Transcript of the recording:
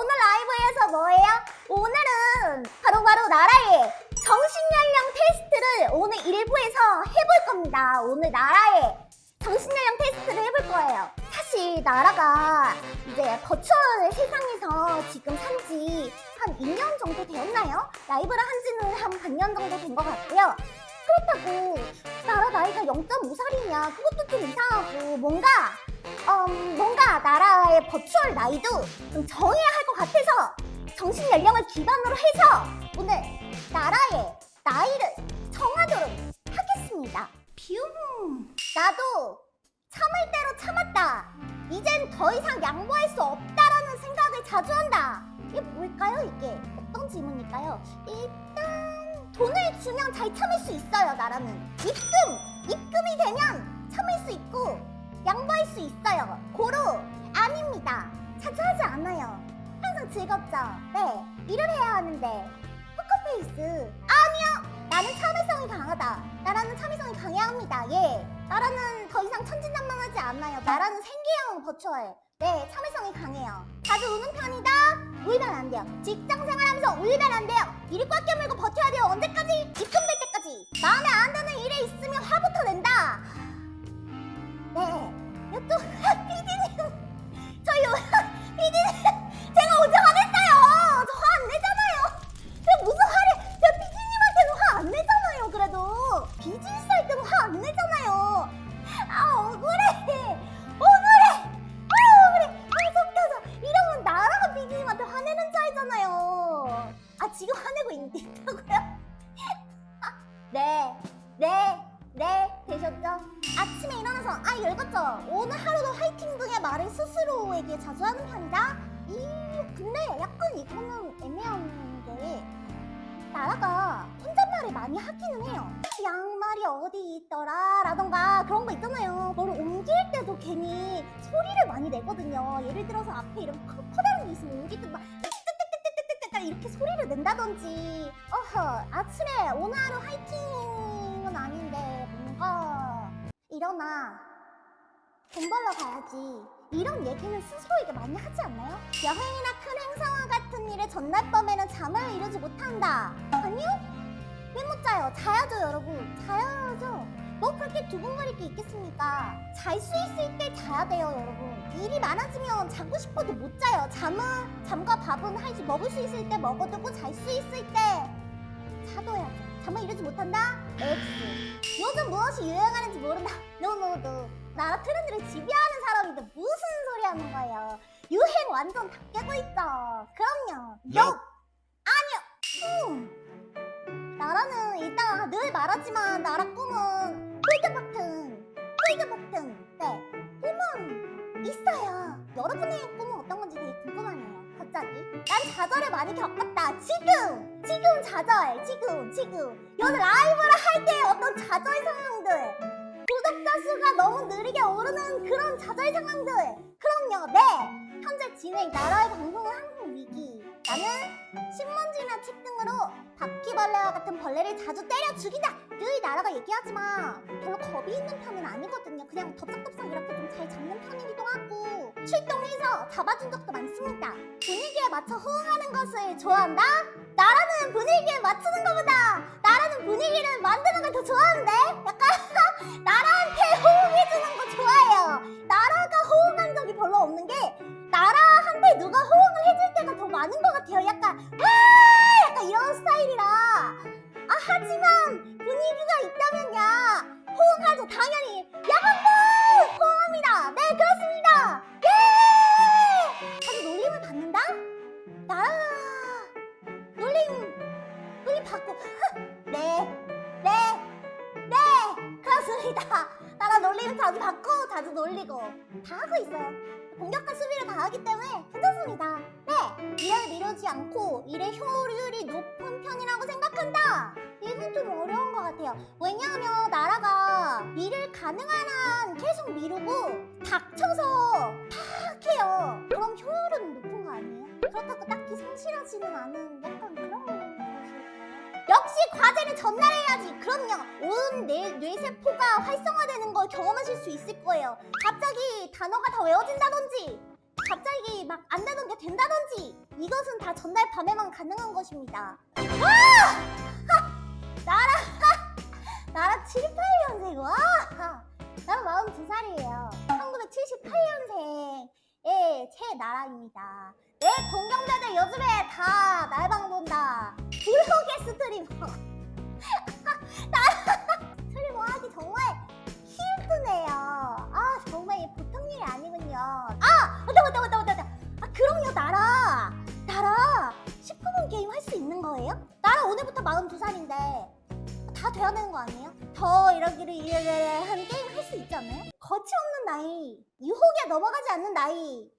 오늘 라이브에서 뭐예요? 오늘은 바로 바로 나라의 정신연령 테스트를 오늘 1부에서 해볼 겁니다. 오늘 나라의 정신연령 테스트를 해볼 거예요. 사실 나라가 이제 버추얼 세상에서 지금 산지 한 2년 정도 되었나요? 라이브를 한 지는 한 반년 정도 된 것 같고요. 그렇다고 나라 나이가 0.5살이냐 그것도 좀 이상하고 뭔가 음, 뭔가 나라의 virtual 나이도 좀 정해야 할 것 같아서 정신 연령을 기반으로 해서 오늘 나라의 나이를 정하도록 하겠습니다. 뷰. 나도 참을 대로 참았다. 이젠 더 이상 양보할 수 없다라는 생각을 자주 한다. 이게 뭘까요? 이게 어떤 질문일까요? 일단 돈을 주면 잘 참을 수 있어요. 나라는 입금 입금이 되면 참을 수 있고 양보할 수 있어요. 고로 아닙니다. 자주 하지 않아요. 항상 즐겁죠. 네, 일을 해야 하는데 포커페이스 아니요. 나는 참을성이 강하다. 나라는 참을성이 강해야 합니다. 예, 나라는 더 이상 천진난만하지 않아요. 나라는 생계형 virtual. 네, 참을성이 강해요. 자주 우는 편이다. 울면 안 돼요. 직장 생활하면서 울면 안 돼요. 일을 꽉 깨물고 버텨야 돼요. 언제까지? 입금 아 읽었죠? 오늘 하루도 화이팅 등의 말을 스스로에게 자주 하는 편이다? 이 근데 약간 이거는 애매한 게 나라가 혼잣말을 많이 하기는 해요. 양말이 어디 있더라? 라던가 그런 거 있잖아요. 뭘 옮길 때도 괜히 소리를 많이 내거든요. 예를 들어서 앞에 이런 커, 커다란 게 있으면 옮길 때막 이렇게 소리를 낸다든지. 어허 아침에 오늘 하루 화이팅은 아닌데 뭔가 일어나 돈 벌러 가야지 이런 얘기는 스스로에게 많이 하지 않나요? 여행이나 큰 행사와 같은 일의 전날 밤에는 잠을 이루지 못한다 아니요? 왜 못 자요? 자야죠 여러분 자야죠 뭐 그렇게 두근거릴 게 있겠습니까? 잘 수 있을 때 자야 돼요 여러분 일이 많아지면 자고 싶어도 못 자요 잠은 잠과 밥은 할수 먹을 수 있을 때 먹어두고 잘 수 있을 때 자둬야죠 잠을 이루지 못한다? X 요즘 무엇이 유행하는지 모른다 no no no 나라 트렌드를 지배하는 사람인데 무슨 소리 하는 거예요? 유행 완전 다 깨고 있어. 그럼요. Yup. 아니요. 음. 나라는 일단 늘 말하지만 나라 꿈은 골드 버튼 골드 버튼 네. 꿈은 있어요. 여러분의 꿈은 어떤 건지 되게 궁금하네요. 갑자기. 난 좌절을 많이 겪었다. 지금! 지금 좌절! 지금 지금. 오늘 라이브를 할 때 어떤 좌절 상황들 구독자 수가 너무 느리게 오르는 그런 좌절 상황들. 그럼요. 네. 현재 진행 나라의 방송은 항상 위기. 나는 신문지나 책 등으로 바퀴벌레와 같은 벌레를 자주 때려 죽인다. 늘 나라가 얘기하지만 별로 겁이 있는 편은 아니거든요. 그냥 덥석덥석 이렇게 좀 잘 잡는 편이기도 하고. 출동해서 잡아준 적도 많습니다. 분위기에 맞춰 호응하는 것을 좋아한다? 나라는 분위기에 맞추는 것보다 같아요. 약간 와! 약간 이런 스타일이라. 아 하지만 분위기가 있다면 야. 호응하죠. 당연히. 야간 나라 놀림을 자주 받고 자주 놀리고 다 하고 있어요. 공격과 수비를 다 하기 때문에 괜찮습니다. 네, 일을 미루지 않고 일의 효율이 높은 편이라고 생각한다. 이건 좀 어려운 것 같아요. 왜냐하면 나라가 일을 가능한 한 계속 미루고 닥쳐서 팍 해요. 그럼 효율은 높은 거 아니에요? 그렇다고 딱히 성실하지는 않은 약간? 역시 과제는 전날 해야지. 그럼요. 온 뇌, 뇌세포가 활성화되는 걸 경험하실 수 있을 거예요. 갑자기 단어가 다 외워진다든지 갑자기 막안 되는 게 된다든지 이것은 다 전날 밤에만 가능한 것입니다. 와! 나라 나라 7, 8년생 와! 나는 42살이에요. 1978년생의 제 나라입니다. 내 동경자들 요즘에 다 날방 본다. 블로그 스트리머. 나 스트리머 하기 정말 힘드네요. 아 정말 보통 일이 아니군요. 아 맞다 맞다 맞다 맞다. 아 그럼요 나라 나라 19분 게임 할 수 있는 거예요? 나라 오늘부터 42살인데 다 돼야 되는 거 아니에요? 더 이러기를 이래래 한 게임 할 수 있지 않나요? 거치 없는 나이 유혹에 넘어가지 않는 나이!